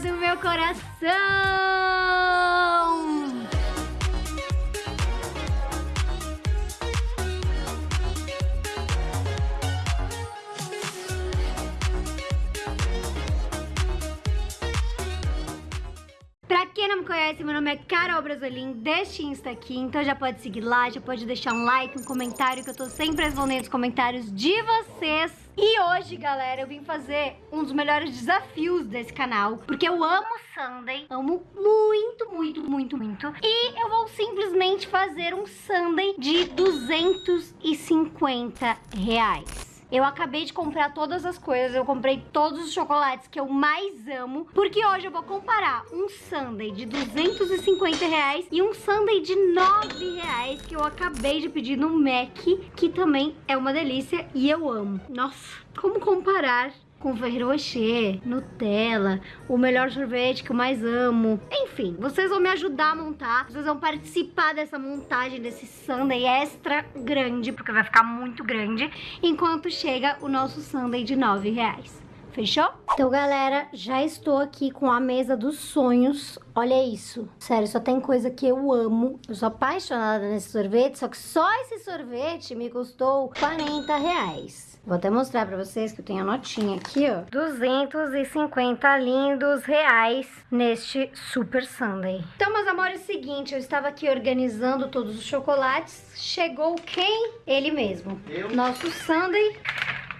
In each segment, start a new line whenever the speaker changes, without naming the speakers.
do meu coração! Não me conhece, meu nome é Carol Brasolim, deste Insta aqui, então já pode seguir lá, já pode deixar um like, um comentário, que eu tô sempre respondendo os comentários de vocês. E hoje, galera, eu vim fazer um dos melhores desafios desse canal, porque eu amo Sunday, amo muito, muito, muito, muito. E eu vou simplesmente fazer um Sunday de 250 reais. Eu acabei de comprar todas as coisas, eu comprei todos os chocolates que eu mais amo, porque hoje eu vou comparar um sundae de 250 reais e um sundae de 9 reais que eu acabei de pedir no Mac, que também é uma delícia e eu amo. Nossa, como comparar com Ferrero Rocher, Nutella, o melhor sorvete que eu mais amo. Enfim, vocês vão me ajudar a montar, vocês vão participar dessa montagem desse sundae extra grande, porque vai ficar muito grande, enquanto chega o nosso sundae de 9 reais. Fechou? Então, galera, já estou aqui com a mesa dos sonhos. Olha isso. Sério, só tem coisa que eu amo. Eu sou apaixonada nesse sorvete, só que só esse sorvete me custou 40 reais. Vou até mostrar pra vocês que eu tenho a notinha aqui, ó. 250 lindos reais neste Super Sunday. Então, meus amores, é o seguinte, eu estava aqui organizando todos os chocolates. Chegou quem? Ele mesmo.
Eu?
Nosso Sunday.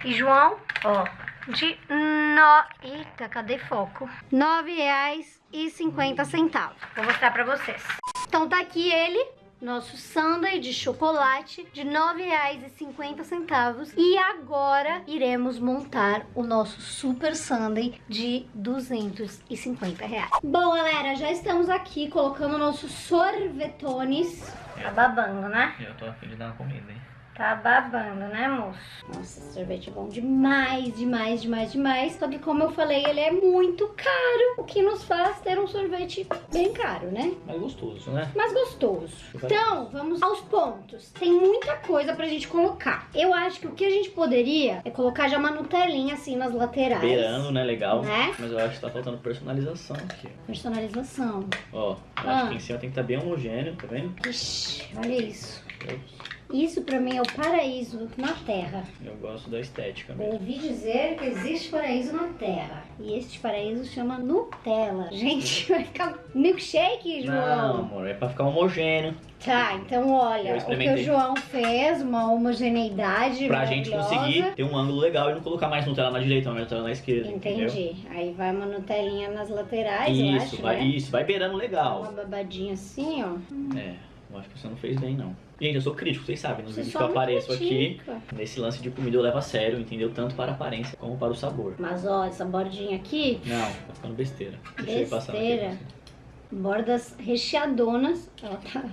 E João, ó, de no... Eita, cadê foco? R$ reais e cinquenta centavos. Vou mostrar pra vocês. Então tá aqui ele, nosso sundae de chocolate de R$ 9,50 e agora iremos montar o nosso super sundae de 250 reais. Bom, galera, já estamos aqui colocando nossos sorvetones. Tá babando, né?
Eu tô afim de dar uma comida, hein?
Tá babando, né, moço? Nossa, esse sorvete é bom demais, demais, demais, demais. Só que, como eu falei, ele é muito caro. O que nos faz ter um sorvete bem caro, né?
Mas gostoso, né?
Mas gostoso. Então, vamos aos pontos. Tem muita coisa pra gente colocar. Eu acho que o que a gente poderia é colocar já uma Nutelinha assim nas laterais.
Beirando, né? Legal.
Né?
Mas eu acho que tá faltando personalização aqui.
Personalização.
Ó, eu
Ah.
acho que em cima tem que estar bem homogêneo, tá vendo?
Ixi, olha isso.
Eu,
Isso pra mim é o paraíso na Terra.
eu gosto da estética mesmo.
ouvi dizer que existe paraíso na Terra. E este paraíso chama Nutella. Gente, vai ficar milkshake,
Não,
João.
amor, é pra ficar homogêneo.
Tá, então olha, o que o. João fez, uma homogeneidade
Pra gente conseguir ter um ângulo legal e não colocar mais Nutella na direita, mais Nutella na esquerda. Entendeu?
Entendi. Aí vai uma Nutelinha nas laterais,
Isso,
acho,
vai,
né?
isso, vai beirando
Uma
legal.
babadinha assim, ó.
É, eu acho que você não fez bem, não. Gente, eu sou crítico, vocês sabem, nos
Você
vídeos que eu apareço aqui,
critica.
nesse lance de comida eu levo a sério, entendeu? Tanto para a aparência como para o sabor.
Mas ó, essa bordinha aqui,
Não, tá ficando besteira. Deixa eu passar aqui pra
Besteira.
você.
bordas recheadonas. Ela tá...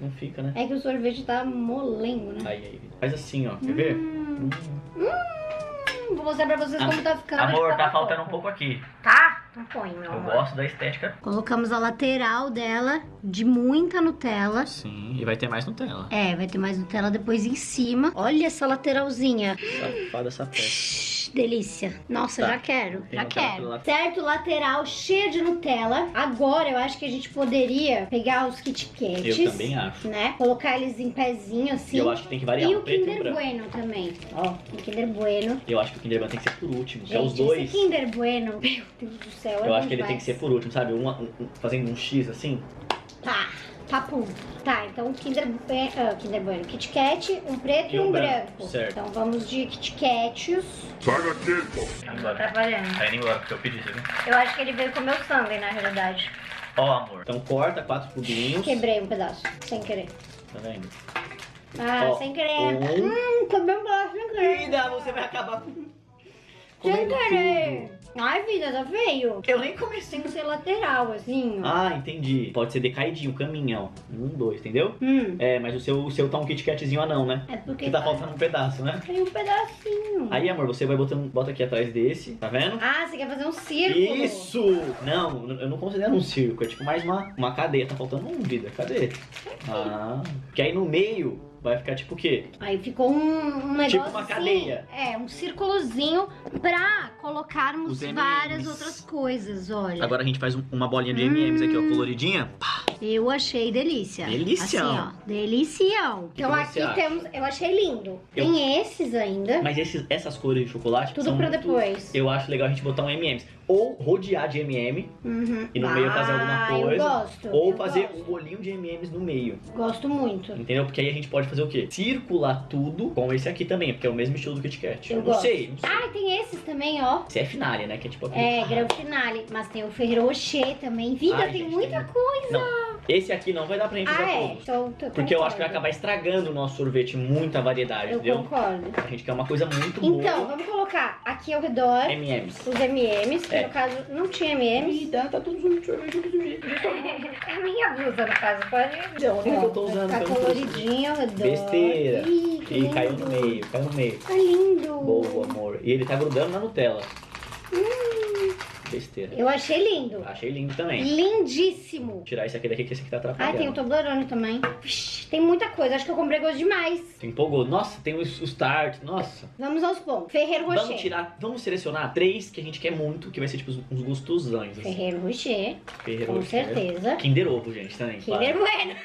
Não fica, né?
É que o sorvete tá molengo, né?
Aí, aí. Faz assim, ó. Quer ver?
Hum,
Hum.
hum, vou mostrar pra vocês
Ah,
como tá ficando.
Amor, tá faltando um
pouco.
pouco aqui.
Tá? Põe, meu
Eu
amor.
gosto da estética.
Colocamos a lateral dela de muita Nutella.
Sim, e vai ter mais Nutella.
É, vai ter mais Nutella depois em cima. Olha essa lateralzinha.
Safada essa peça.
Delícia. Nossa,
Tá.
já quero.
Tem
já quero. Certo, lateral cheia de Nutella. Agora eu acho que a gente poderia pegar os Kit Kats.
Eu também acho.
Né? Colocar eles em pezinho assim.
E eu acho que tem que variar
E
o e
Kinder
branco.
Bueno também. Ó, o Kinder Bueno.
Eu acho que o Kinder Bueno tem que ser por último. que é
Gente,
os dois.
esse Kinder Bueno, meu Deus do céu. é
Eu
bom
acho que ele tem que ser por último, sabe? Um, um- um- fazendo um X assim.
Tá, papum. Tá, então Kinder, ah, Kinder Bueno, Kit Kat, um preto e,
um
um
branco,
branco.
certo.
Então vamos de Kit Kats.
Sai daqui, pô.
Tá.
Atrapalhando.
Tá indo embora porque eu pedi, você viu?
Eu acho que ele veio com o meu sundae, na realidade.
Ó, amor. Então corta quatro cubinhos.
Quebrei um pedaço, sem querer.
Tá vendo?
Ah,
Ó,
sem querer.
um.
Hum, quebrei um pedaço sem querer.
Vida, você vai acabar com.
Sem
comendo
querer.
tudo.
Ai, vida, tá feio.
Eu nem comecei.
Tem que ser lateral, assim, ó.
Ah, entendi. Pode ser decaidinho, caminhão. Um, dois, entendeu?
Hum,
É, mas o seu, o seu tá um Kit Katzinho anão, né?
é porque
Que tá faltando um pedaço, né?
tem um pedacinho.
Aí, amor, você vai botando, bota aqui atrás desse, tá vendo?
Ah, você quer fazer um círculo?
Isso! Não, eu não considero um circo, é tipo mais uma, uma cadeia. Tá faltando um, vida, cadê? Ah, que aí no meio vai ficar tipo o quê?
Aí ficou um, um negócio
Tipo uma
assim,
cadeia.
É, um círculozinho pra colocarmos
Os
várias
M&Ms.
outras coisas, olha.
Agora a gente faz um- uma bolinha de M&M's aqui, ó, coloridinha.
Eu achei delícia.
Delícia.
Assim, ó. Delicião.
que
Então
você
aqui
acha?
temos. Eu achei lindo.
Eu-
Tem esses ainda.
Mas esses- essas cores de chocolate
Tudo
são
pra
muito-
depois.
Eu acho legal a gente botar um M&M's. Ou rodear de M&M,
Uhum.
E no meio fazer alguma
Ah,
coisa.
Eu gosto.
ou
eu
fazer
gosto.
um bolinho de M&M's no meio.
Gosto muito.
Entendeu? Porque aí a gente pode fazer o quê? Circular tudo com esse aqui também, porque é o mesmo estilo do Kit Kat.
Eu
não
gosto.
sei, não sei.
Ah, e tem esses também, ó.
Esse é finale, né? Que é tipo aquele...
É, grande finale. Mas tem o Ferrero Rocher também. Vida,
Ai,
tem
gente,
muita
tem-
coisa.
Não, esse aqui não vai dar pra gente
Ah, é.
todos.
Então, tô-
Porque eu acho que vai acabar estragando o nosso sorvete, muita variedade,
Eu
entendeu?
concordo.
A gente quer uma coisa muito
Então,
boa.
vamos colocar aqui ao redor
M&M's.
os M&M's, que
É.
no caso não tinha M&M's.
Tá, tá tudo junto, sorvete tudo do jeito.
É a minha blusa, no caso, pode...
Não, que eu tô usando. que não tô usando.
coloridinho ao redor.
Besteira.
Ih, que
E
lindo.
caiu no meio, caiu no meio.
Tá lindo.
Boa, amor. E ele tá grudando na Nutella. Besteira.
Eu achei lindo.
Achei lindo também.
Lindíssimo.
Vou tirar esse aqui daqui, que esse aqui tá atrapalhando.
tem o Toblerone também. Vixe, tem muita coisa. Acho que eu comprei gosto demais.
Você empolgou. Nossa, tem os, os tart. Nossa.
Vamos aos pontos. Ferreiro Rocher.
Vamos tirar, vamos selecionar três que a gente quer muito, que vai ser tipo uns- gostosões. Assim.
Ferreiro Rocher,
Ferreiro
com
Rocher.
certeza.
Kinder Ovo, gente, também.
Kinder
claro.
Bueno.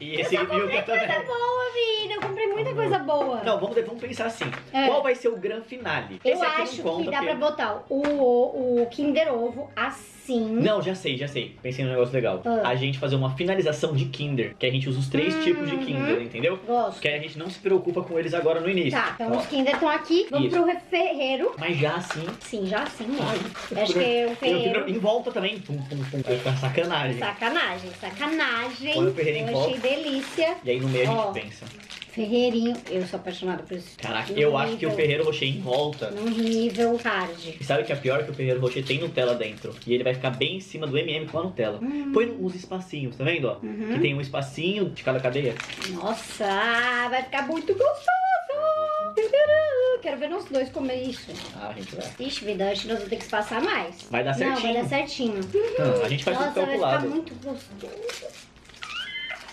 E esse Milka também.
Coisa boa, vida. Eu comprei muita coisa boa.
Não, vamos, vamos pensar assim.
É.
Qual vai ser o grande finale?
Eu
esse aqui
acho que dá pra botar o, o, o Kinder Ovo assim.
Não, já sei, já sei. Pensei num negócio legal.
Ah.
A gente fazer uma finalização de Kinder, que a gente usa os três
Uhum.
tipos de Kinder, entendeu?
Gosto.
Aí a gente não se preocupa com eles agora no início.
Tá, então
Ó,
os Kinder estão aqui. Vamos
Isso.
pro Ferreiro.
Mas já assim.
Sim, já sim.
Ai,
Acho que é o Ferreiro.
em volta também. Pum, pum, pum. Ficar sacanagem.
Sacanagem, sacanagem.
Põe o Ferreiro em
eu achei
volta.
delícia.
E aí no meio a
Ó.
gente pensa.
Ferreirinho. Eu sou apaixonada por isso.
Caraca, eu acho que o
nível-
Ferreiro Rocher em volta.
Num nível hard.
E sabe o que é pior? Que o Ferreiro Rocher tem Nutella dentro. E ele vai ficar bem em cima do MM com a Nutella.
Hum.
Põe uns espacinhos, tá vendo?
Uhum.
Que tem um espacinho de cada cadeia.
Nossa, vai ficar muito gostoso. Quero ver nós dois comer isso.
Ah, a gente vai.
Ixi, vida, acho que nós vamos ter que se passar mais.
Vai dar
Não, vai
certinho.
dar certinho.
Não, a gente faz
Nossa,
tudo
vai ficar
calculado.
muito gostoso.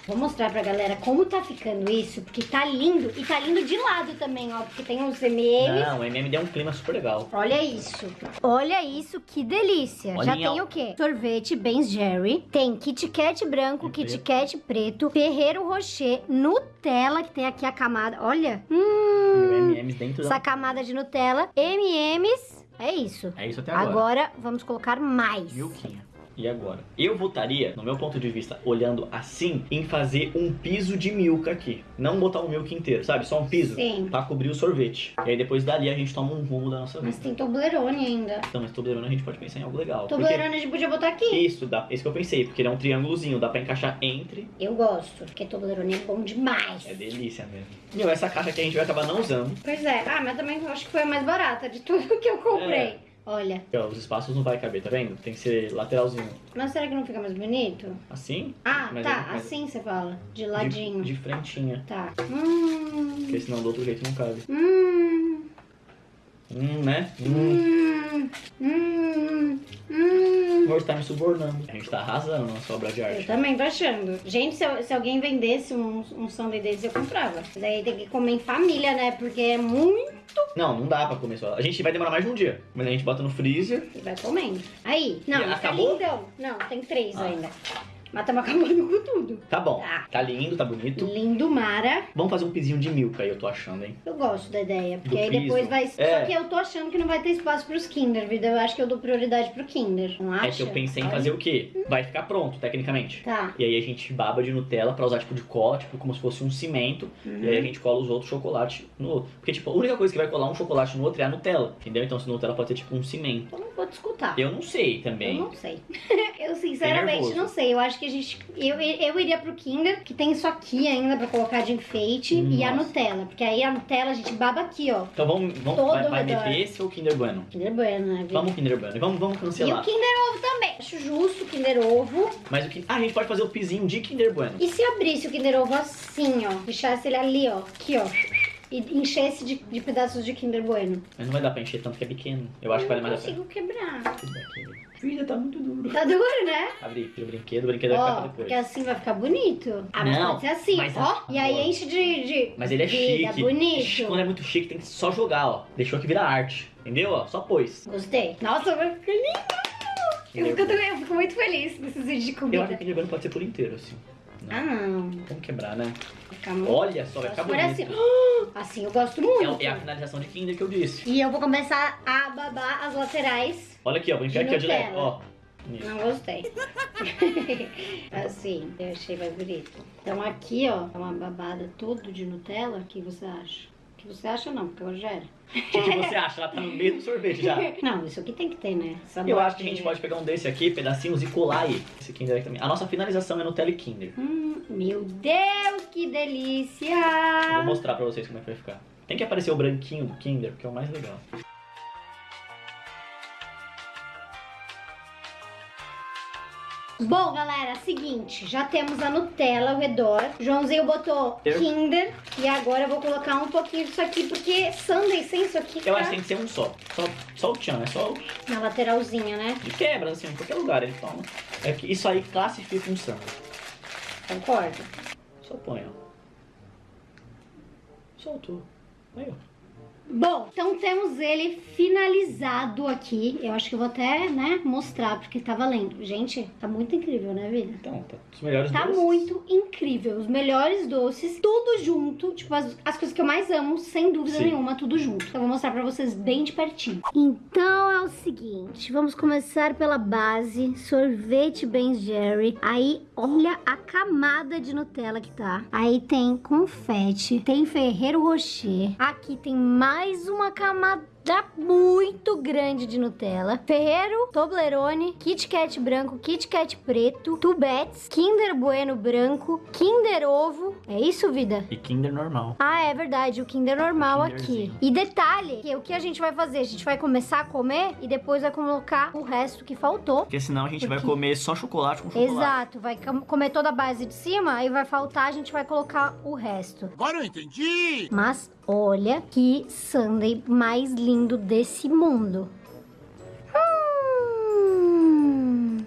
Vou mostrar pra galera como tá ficando isso, porque tá lindo. E tá lindo de lado também, ó, porque tem os MMs.
Não, o MM deu um clima super legal.
Olha isso. Olha isso, que delícia. Já tem o quê? Sorvete Ben's Jerry. Tem Kit Kat branco, Kit Kat preto, Ferreiro Rocher, Nutella, que tem aqui a camada. Olha. Hum,
E MMs dentro
essa
da...
camada de Nutella. M&M's. É isso.
É isso até agora.
Agora vamos colocar mais.
Milquinha. E agora? Eu votaria, no meu ponto de vista, olhando assim, em fazer um piso de milk aqui. Não botar o milk inteiro, sabe? Só um piso.
Sim.
Pra cobrir o sorvete. E aí depois dali a gente toma um rumo da nossa
Mas
vida.
tem Toblerone ainda.
Então, mas Toblerone a gente pode pensar em algo legal. Porque
Toblerone a gente podia botar aqui.
isso, dá, isso que eu pensei, porque ele é um triângulozinho, dá pra encaixar entre.
Eu gosto, porque Toblerone é bom demais.
É delícia mesmo. Meu, essa caixa aqui a gente vai acabar não usando.
Pois é. Ah, mas também acho que foi a mais barata de tudo que eu comprei.
É.
Olha.
Ó, os espaços não vai caber, tá vendo? Tem que ser lateralzinho.
Mas será que não fica mais bonito?
Assim?
Ah,
Mas
tá.
mas-
Assim você fala. De
De,
ladinho.
de frentinha.
Tá. Hum.
Porque senão do outro jeito não cabe.
Hum.
Hum, né? Hum.
Hum. Hum. Hum.
Hoje tá me subornando. A gente tá arrasando na sua obra de
Eu
arte.
também tô achando. Gente, se, eu- se alguém vendesse um, um sundae desse, eu comprava. Mas aí tem que comer em família, né? Porque é muito
Não, não dá pra comer só. A gente vai demorar mais de um dia. Mas a gente bota no freezer.
e vai comendo. Aí. Não,
E
tá
acabou?
lindão. Não, tem três
Ah.
ainda. Mas estamos acabando com tudo.
Tá bom.
Tá.
Tá lindo, tá bonito.
Lindo, Mara.
Vamos fazer um pisinho de milk aí, eu tô achando, hein?
Eu gosto da ideia, porque
Do
aí depois vai.
É.
Só que eu tô achando que não vai ter espaço pros Kinder, vida. Eu acho que eu dou prioridade pro Kinder, não acha?
É que eu pensei em fazer o quê? Vai ficar pronto, tecnicamente.
Tá.
E aí a gente baba de Nutella pra usar tipo de cola, tipo como se fosse um cimento.
Uhum.
E aí a gente cola os outros chocolates no outro. Porque tipo, a única coisa que vai colar um chocolate no outro é a Nutella, entendeu? Então se Nutella pode ser tipo um cimento.
Eu vou te escutar.
Eu não sei
Eu
também.
não sei. eu sinceramente não sei. Eu acho que a gente. Eu, eu iria pro Kinder, que tem isso aqui ainda pra colocar de enfeite, e a
Nossa.
Nutella. Porque aí a Nutella a gente baba aqui, ó.
Então vamos, vamos
Todo
vai, vai meter esse ou Kinder Bueno?
Kinder Bueno, né?
Vamos Kinder Bueno. Vamos, vamos
E o
cancelar.
Kinder Ovo também. Acho justo o Kinder Ovo.
Mas o que. Ah, a gente pode fazer o pisinho de Kinder Bueno.
E se eu abrisse o Kinder Ovo assim, ó? Deixasse ele ali, ó. Aqui, ó. E enchesse de, de pedaços de Kinder Bueno.
Mas não vai dar pra encher tanto que é pequeno. Eu acho que vale mais a pena.
consigo quebrar.
Tudo bem, querido. Filha, tá muito duro.
Tá duro, né?
Abri, o brinquedo, o brinquedo vai ficar pra
porque
depois.
assim vai ficar bonito. Ah, mas
Não,
pode ser assim,
mas
ó. E aí enche de, de
Mas ele é
vida,
chique.
bonito.
Quando é muito chique, tem que só jogar, ó. Deixou que vira arte. Entendeu? Ó, só pôs.
Gostei. Nossa, vai ficar lindo. Eu fico, eu fico muito feliz nesses vídeos de
Eu acho
comida.
que o Kinder Bueno pode ser por inteiro, assim.
Ah, não.
Vamos quebrar, né?
Muito...
Olha só, vai ficar
for
bonito.
assim. Assim eu gosto muito.
É, é a finalização de Kinder que eu disse.
E eu vou começar a babar as laterais.
Olha aqui, ó. Vou enfiar aqui, ó.
Nutella.
Ó. Isso.
Não gostei. assim, eu achei mais bonito. Então aqui, ó, é uma babada todo de Nutella. O que você acha? Você acha não, porque eu já era.
O que, você acha? Ela tá no meio do sorvete já.
Não, isso aqui tem que ter, né? Sabor
Eu acho que a gente pode pegar um desse aqui, pedacinhos, e colar aí. Esse Kinder aqui também. A nossa finalização é Nutella e Kinder.
Hum, meu Deus, que delícia!
Eu Vou mostrar pra vocês como é que vai ficar. Tem que aparecer o branquinho do Kinder, que é o mais legal.
Bom, galera, seguinte, já temos a Nutella ao redor. Joãozinho botou
Eu-
Kinder e agora eu vou colocar um pouquinho disso aqui porque sundae sem isso aqui
Eu
tá
acho que tem que ser um só. Só, só o tchan, é só o...
na lateralzinha, né?
De quebra, assim, em qualquer lugar ele toma. É que isso aí classifica um samba.
Concordo.
Só põe, ó. Soltou. Aí, ó.
Bom, então temos ele finalizado aqui. Eu acho que eu vou até, né, mostrar porque tá valendo. Gente, tá muito incrível, né, vida?
Então, tá os melhores
Tá
doces.
muito incrível. Os melhores doces, tudo junto. Tipo, as, as coisas que eu mais amo, sem dúvida
Sim.
nenhuma, tudo junto. Então, eu vou mostrar pra vocês bem de pertinho. Então, é o seguinte. Vamos começar pela base. Sorvete Ben Jerry. Aí, olha a camada de Nutella que tá. Aí tem confete. Tem Ferreiro Rocher. Aqui tem mais uma camada muito grande de Nutella. Ferreiro, Toblerone, Kit Kat branco, Kit Kat preto, Tubets, Kinder Bueno branco, Kinder Ovo. É isso, vida?
E Kinder normal.
Ah, é verdade, o Kinder normal aqui.
Kinderzinho.
E detalhe, que o que a gente vai fazer? A gente vai começar a comer e depois vai colocar o resto que faltou.
Porque senão a gente vai
Porque-
comer só chocolate com chocolate.
Exato, vai com- comer toda a base de cima, aí vai faltar, a gente vai colocar o resto.
Agora eu entendi!
Mas olha que sundae mais lindo desse mundo.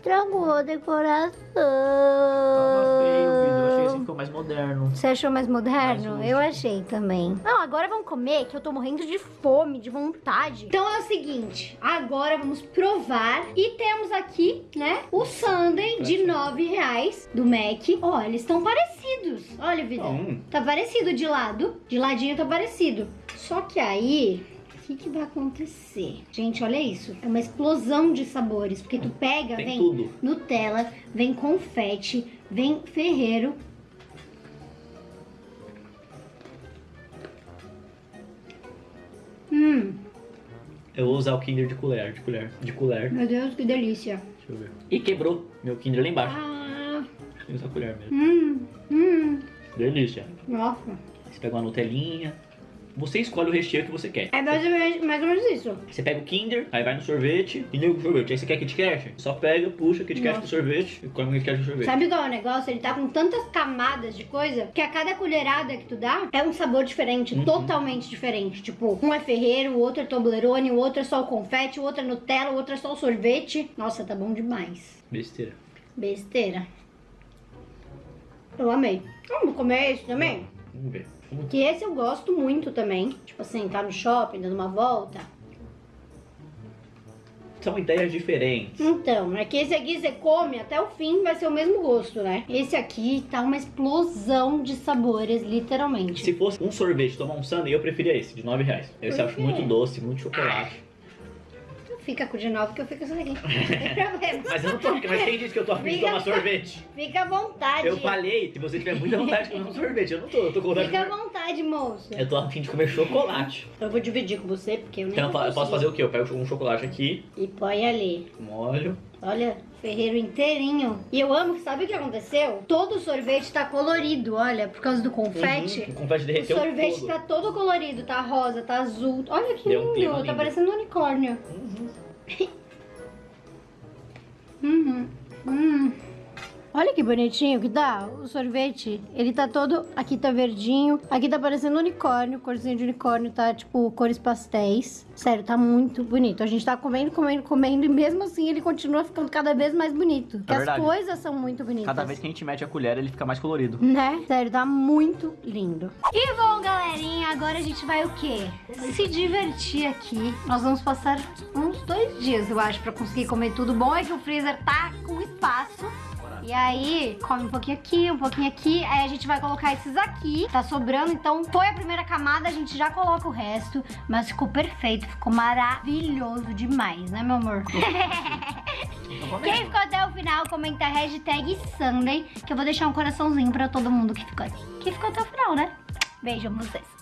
Hum, tragou a decoração.
Tava feio. Eu achei que ficou mais moderno.
Você achou mais moderno?
Mais
eu achei também. Não, agora vamos comer, que eu tô morrendo de fome, de vontade. Então é o seguinte, agora vamos provar. E temos aqui, né, o sundae de 9 reais do Mac. Ó, eles estão parecidos. Olha, vida.
Hum.
Tá parecido de lado. De ladinho tá parecido. Só que aí... O que, que vai acontecer? Gente, olha isso. É uma explosão de sabores. Porque tu pega,
Tem
vem
tudo.
Nutella, vem confete, vem Ferreiro. Hum,
Eu vou usar o Kinder de colher, de colher, de colher.
meu Deus, que delícia.
Deixa eu ver. E quebrou meu Kinder lá embaixo.
Ah,
Tem que usar colher mesmo.
hum, hum.
Delícia.
Nossa.
Você pega uma Nutelinha. Você escolhe o recheio que você quer.
É mais ou menos, mais ou menos isso.
Você pega o Kinder, aí vai no sorvete e liga o sorvete. Aí você quer Kit Kat? Só pega, puxa Kit Kat
Nossa.
pro sorvete e come o Kit Kat pro sorvete.
Sabe qual é o negócio? Ele tá com tantas camadas de coisa que a cada colherada que tu dá é um sabor diferente,
Uhum.
totalmente diferente. Tipo, um é ferreiro, o outro é Toblerone, o outro é só o confete, o outro é Nutella, o outro é só o sorvete. Nossa, tá bom demais.
Besteira.
Besteira. Eu amei. Vamos comer esse também?
Vamos ver.
Que esse eu gosto muito também. Tipo assim, tá no shopping, dando uma volta.
São ideias diferentes.
Então, é que esse aqui você come até o fim, vai ser o mesmo gosto, né? Esse aqui tá uma explosão de sabores, literalmente.
Se fosse um sorvete, tomar um sundae, eu preferia esse, de 9 reais. Esse eu acho muito doce, muito chocolate.
Fica com o de novo que eu fico sem aqui. Não tem problema.
Mas eu não tô, mas quem disse que eu tô afim de tomar sorvete?
Fica à vontade.
Eu falei, se você tiver muita vontade de comer um sorvete, eu não tô, eu tô com vontade de
Fica à vontade, moço.
Eu tô afim de comer chocolate.
Eu vou dividir com você, porque eu nem
Então eu posso fazer o quê? Eu pego um chocolate aqui,
E põe ali.
molho.
Olha, ferreiro inteirinho. E eu amo sabe o que aconteceu? Todo o sorvete tá colorido, olha, por causa do confete.
Uhum, o confete
O
derreteu
sorvete
todo.
tá todo colorido, tá rosa, tá azul. Olha que
Deu um
lindo, tá
lindo.
parecendo um unicórnio.
Uhum.
Uhum. Hum. Olha que bonitinho que tá o sorvete. Ele tá todo... Aqui tá verdinho. Aqui tá parecendo unicórnio. Corzinho de unicórnio tá, tipo, cores pastéis. Sério, tá muito bonito. A gente tá comendo, comendo, comendo. E mesmo assim ele continua ficando cada vez mais bonito. Porque as coisas são muito bonitas.
Cada vez que a gente mete a colher, ele fica mais colorido.
Né? Sério, tá muito lindo. E bom, galerinha, agora a gente vai o quê? Se divertir aqui. Nós vamos passar uns dois dias, eu acho, pra conseguir comer tudo. Bom é que o freezer tá com espaço. E aí, come um pouquinho aqui, um pouquinho aqui. Aí a gente vai colocar esses aqui. Tá sobrando, então foi a primeira camada, a gente já coloca o resto. Mas ficou perfeito, ficou maravilhoso demais, né, meu amor? Quem ficou até o final, comenta a hashtag Sunday, que eu vou deixar um coraçãozinho pra todo mundo que ficou aqui. Que ficou até o final, né? Beijo, vocês.